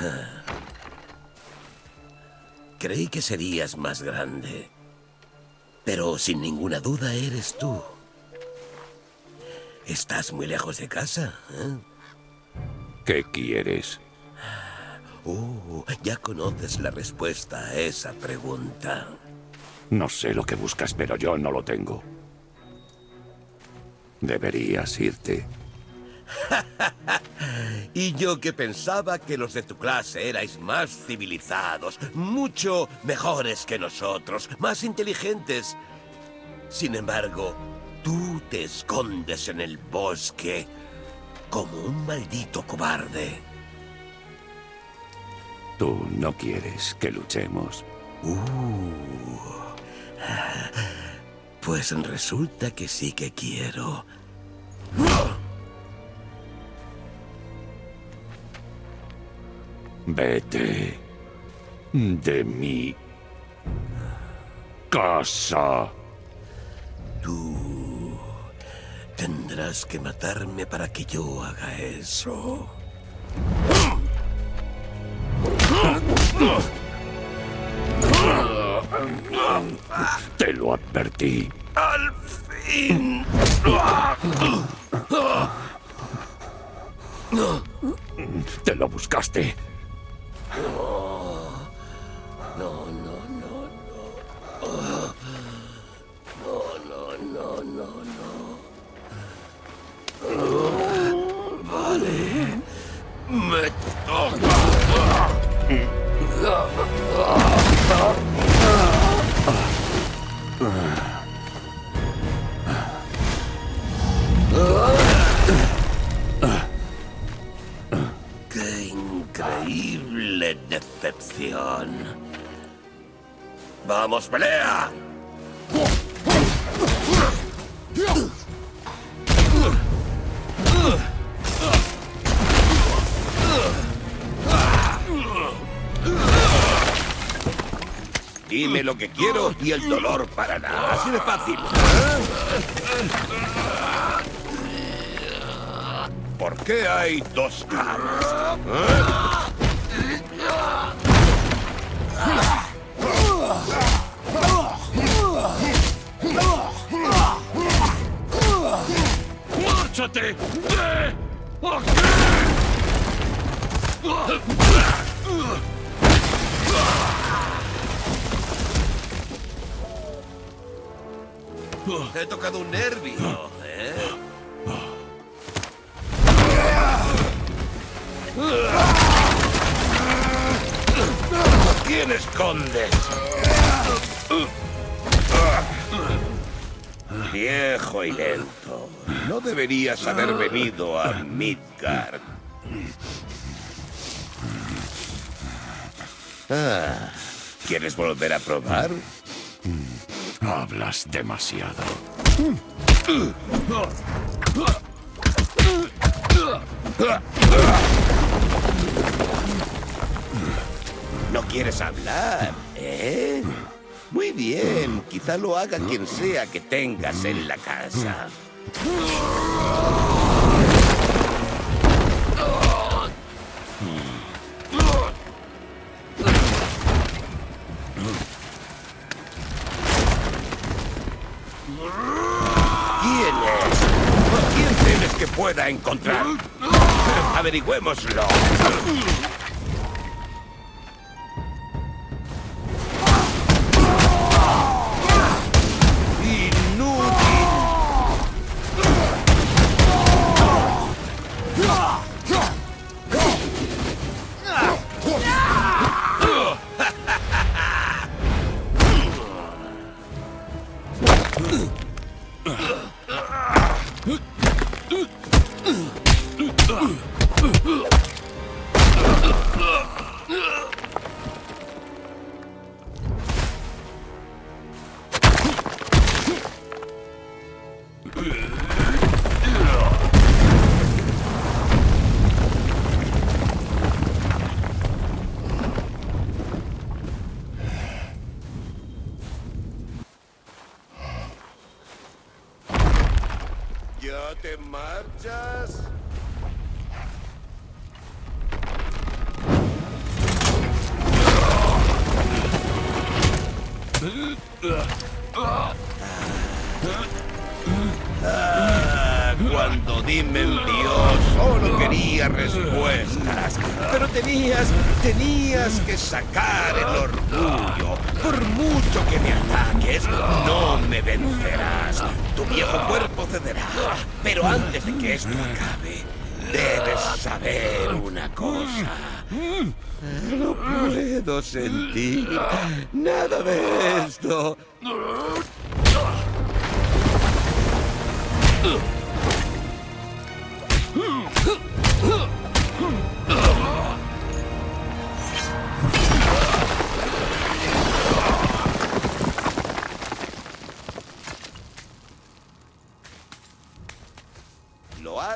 Creí que serías más grande. Pero sin ninguna duda eres tú. ¿Estás muy lejos de casa? ¿eh? ¿Qué quieres? Uh, ya conoces la respuesta a esa pregunta. No sé lo que buscas, pero yo no lo tengo. Deberías irte. y yo que pensaba que los de tu clase erais más civilizados, mucho mejores que nosotros, más inteligentes. Sin embargo, tú te escondes en el bosque como un maldito cobarde. Tú no quieres que luchemos. Uh. Pues resulta que sí que quiero. Vete de mi casa. Tú tendrás que matarme para que yo haga eso. Te lo advertí. ¡Al fin! Te lo buscaste. Oh. Decepción! ¡Vamos, pelea! Dime lo que quiero y el dolor parará. Así de fácil. ¿Por qué hay dos caras? ¡Márchate! ¡De aquí! He tocado un nervio, quién escondes? Viejo y lento. No deberías haber venido a Midgard. Ah, ¿Quieres volver a probar? Hablas demasiado. Quieres hablar, eh? Muy bien, quizá lo haga quien sea que tengas en la casa. ¿Quién es? ¿A quién temes que pueda encontrar? Averigüémoslo. Te marchas? Ah, cuando Dim me envió, oh, solo quería respuestas. Pero tenías, tenías que sacar el orgullo. Por mucho que me ataques, no me vencerás. Tu viejo cuerpo cederá. Pero antes de que esto acabe, debes saber una cosa. No puedo sentir nada de esto. Lo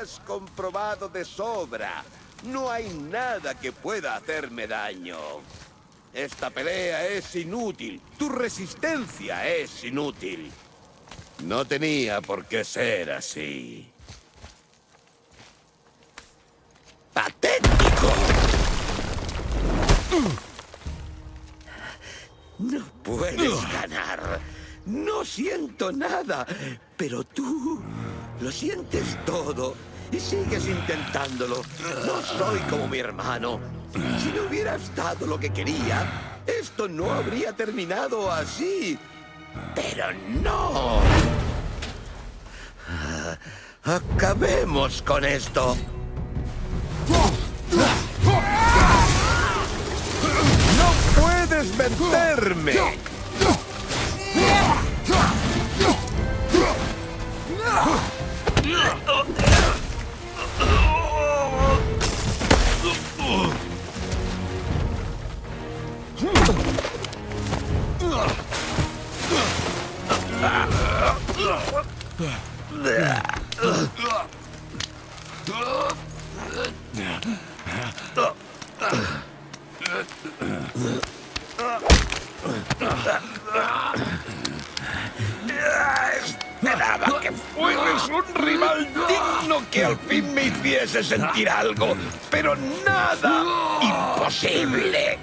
has comprobado de sobra. No hay nada que pueda hacerme daño. Esta pelea es inútil. Tu resistencia es inútil. No tenía por qué ser así. ¡Patético! No puedes ganar. No siento nada. Pero tú lo sientes todo y sigues intentándolo. No soy como mi hermano. Si no hubieras dado lo que quería, esto no habría terminado así. Pero no. Acabemos con esto. ¡No puedes vencerme! 으아! Que al fin me hiciese sentir algo, pero nada. Imposible.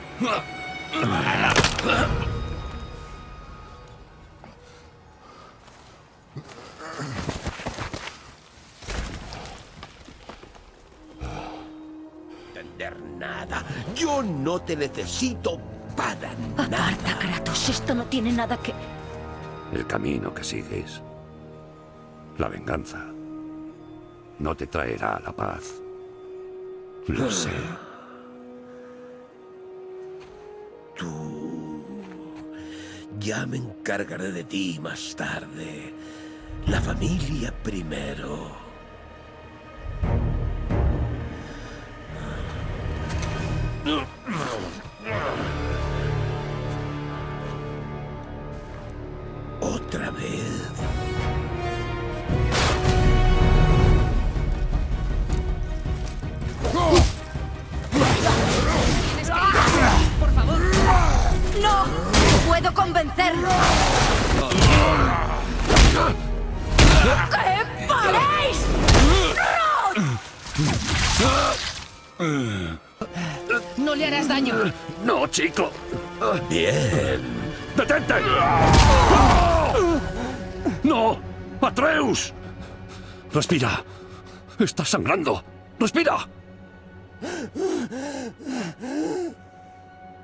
Entender nada. Yo no te necesito para nada. Aparta, Kratos. Esto no tiene nada que... El camino que sigues, la venganza, no te traerá la paz. Lo sé. Tú. Ya me encargaré de ti más tarde. La familia primero. Otra vez. ¡Puedo convencerlo! ¡Que paréis! No le harás daño. ¡No, chico! Bien. ¡Detente! ¡No! ¡Atreus! ¡Respira! ¡Estás sangrando! ¡Respira!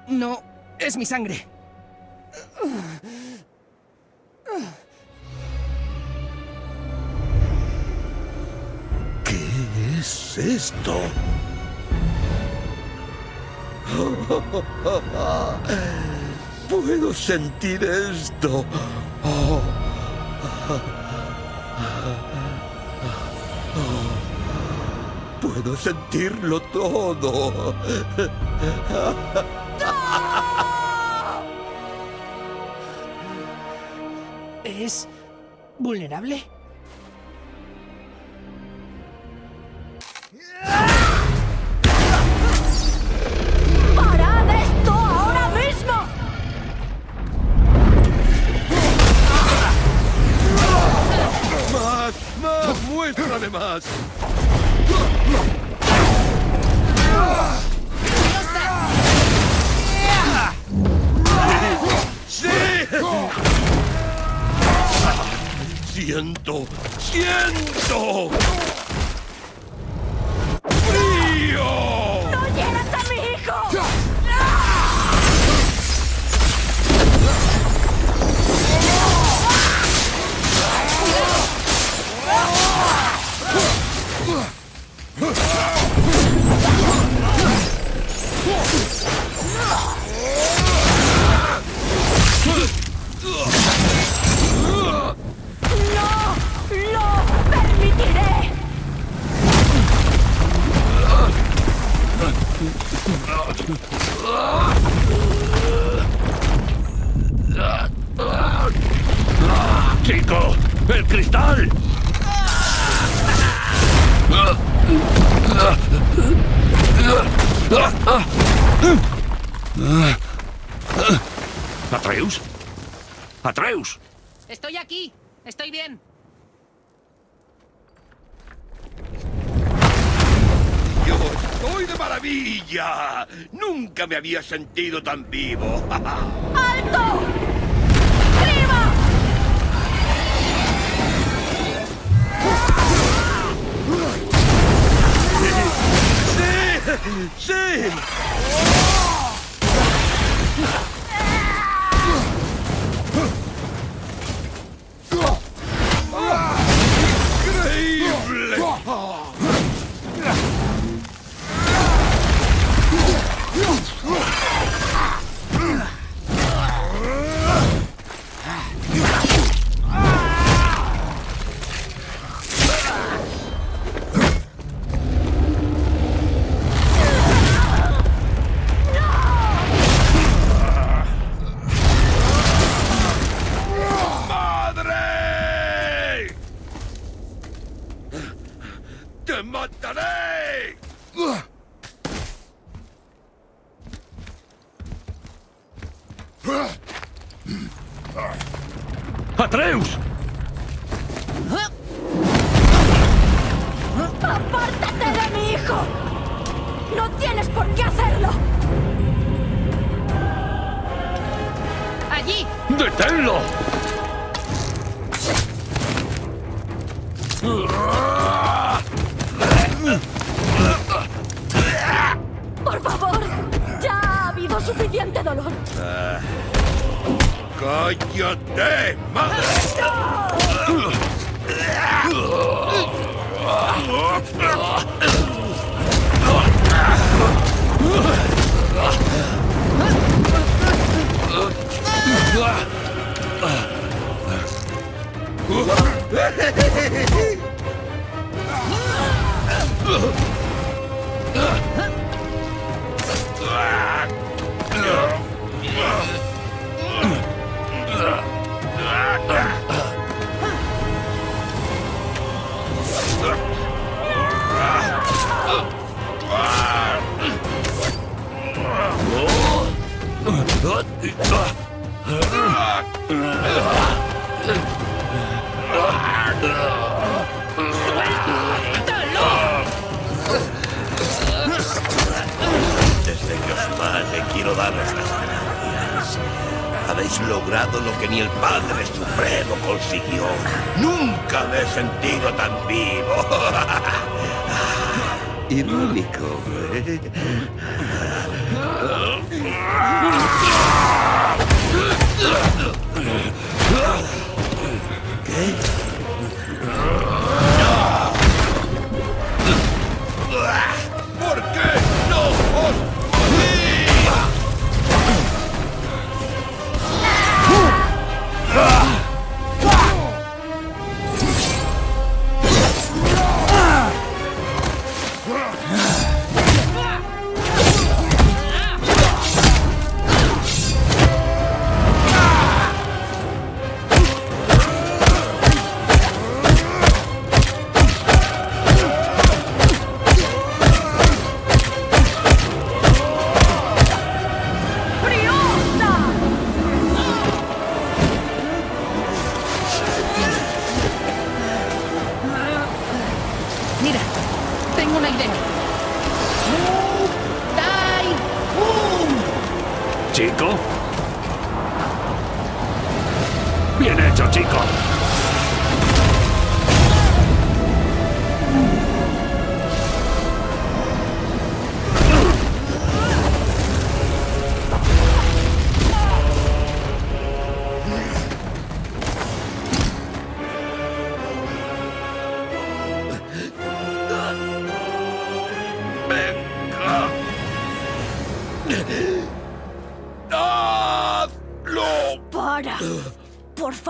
No, es mi sangre. ¿Qué es esto? Puedo sentir esto. Oh. Puedo sentirlo todo. ¿Es vulnerable? ¿Atreus? Estoy aquí. Estoy bien. Yo estoy de maravilla. Nunca me había sentido tan vivo. ¡Alto! ¡Sí! ¡Sí! ¡No tienes por qué hacerlo! ¡Allí! ¡Deténlo! ¡Por favor! ¡Ya ha habido suficiente dolor! ¡Cállate, madre! Ah! Nunca me he sentido tan vivo. Irónico, ¿eh? ¿Por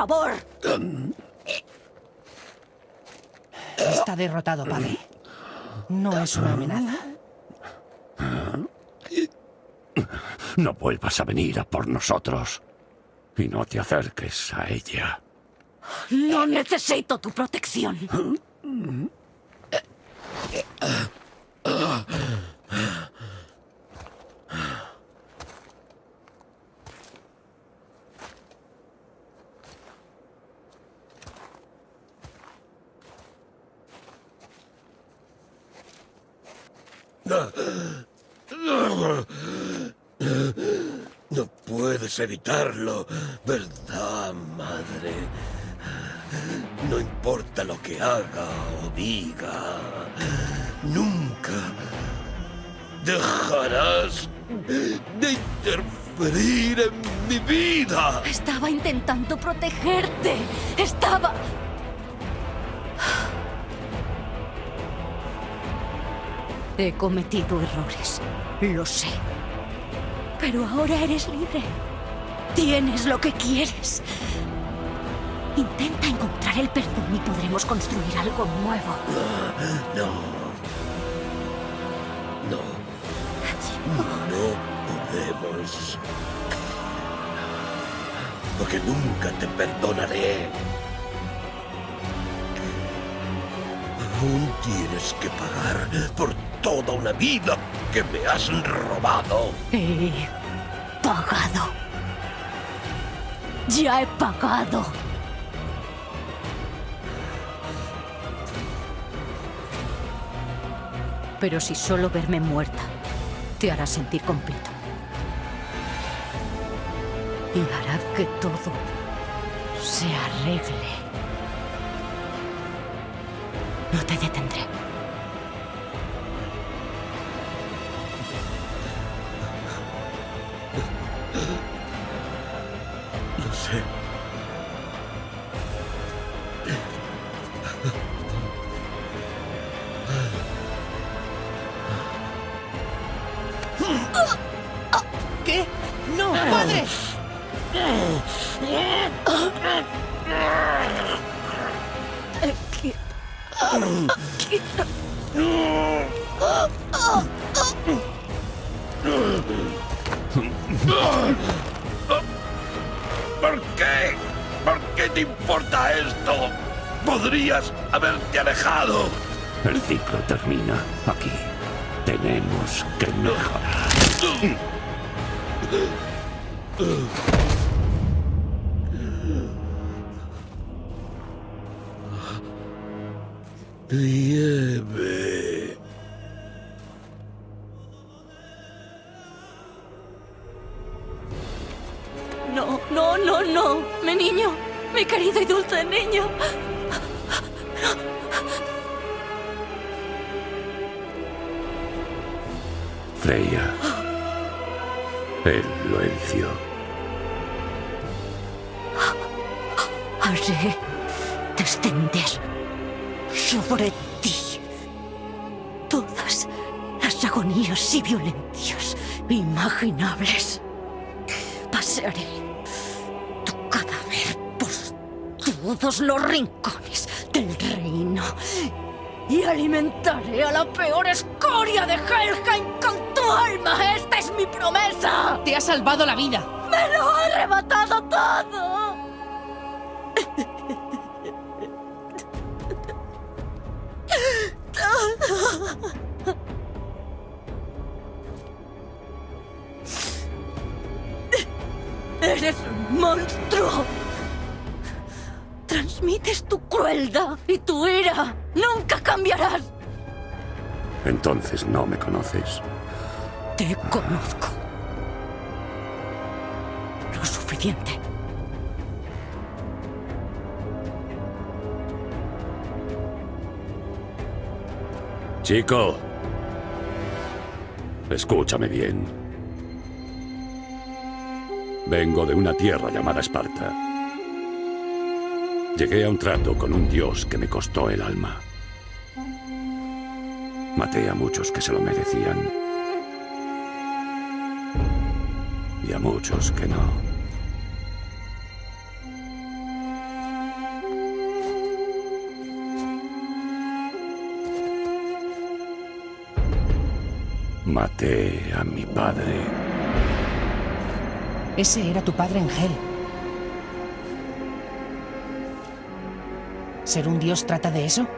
favor! Está derrotado, padre. No es una amenaza. No vuelvas a venir a por nosotros. Y no te acerques a ella. No necesito tu protección. Evitarlo, ¿verdad, madre? No importa lo que haga o diga, nunca dejarás de interferir en mi vida. Estaba intentando protegerte. Estaba... He cometido errores. Lo sé. Pero ahora eres libre. Tienes lo que quieres. Intenta encontrar el perdón y podremos construir algo nuevo. No. No. No podemos. Porque nunca te perdonaré. Aún tienes que pagar por toda una vida que me has robado. He pagado. Ya he pagado. Pero si solo verme muerta te hará sentir completo. Y hará que todo se arregle. No te detendré. ¿Por qué? ¿Por qué te importa esto? Podrías haberte alejado. El ciclo termina aquí. Tenemos que mejorar. Nieve. No, no, no, no. Mi niño. Mi querido y dulce niño. Freya. Él lo eligió. Haré descender sobre ti todas las agonías y violencias imaginables. Pasearé tu cadáver por todos los rincones del reino y alimentaré a la peor escoria de Helheim con tu alma. Esta es mi promesa. Te ha salvado la vida. ¡Me lo ha arrebatado todo! ¡Eres un monstruo! Transmites tu crueldad y tu ira. ¡Nunca cambiarás! Entonces no me conoces. Te conozco. Lo suficiente. Chico. Escúchame bien. Vengo de una tierra llamada Esparta. Llegué a un trato con un dios que me costó el alma. Maté a muchos que se lo merecían. y a muchos que no. Maté a mi padre. Ese era tu padre en Hel. ¿Ser un dios trata de eso?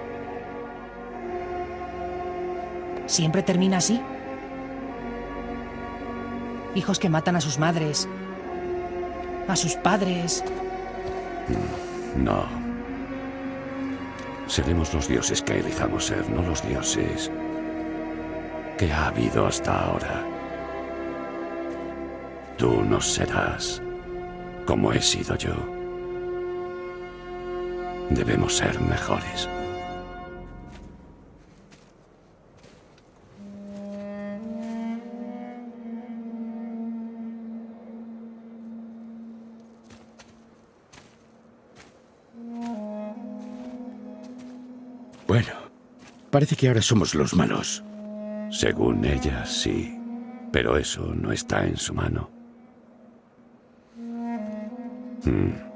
¿Siempre termina así? Hijos que matan a sus madres, a sus padres. No. Seremos los dioses que elijamos ser, no los dioses que ha habido hasta ahora. Tú no serás como he sido yo. Debemos ser mejores. Bueno, parece que ahora somos los malos. Según ella, sí. Pero eso no está en su mano. Hmm.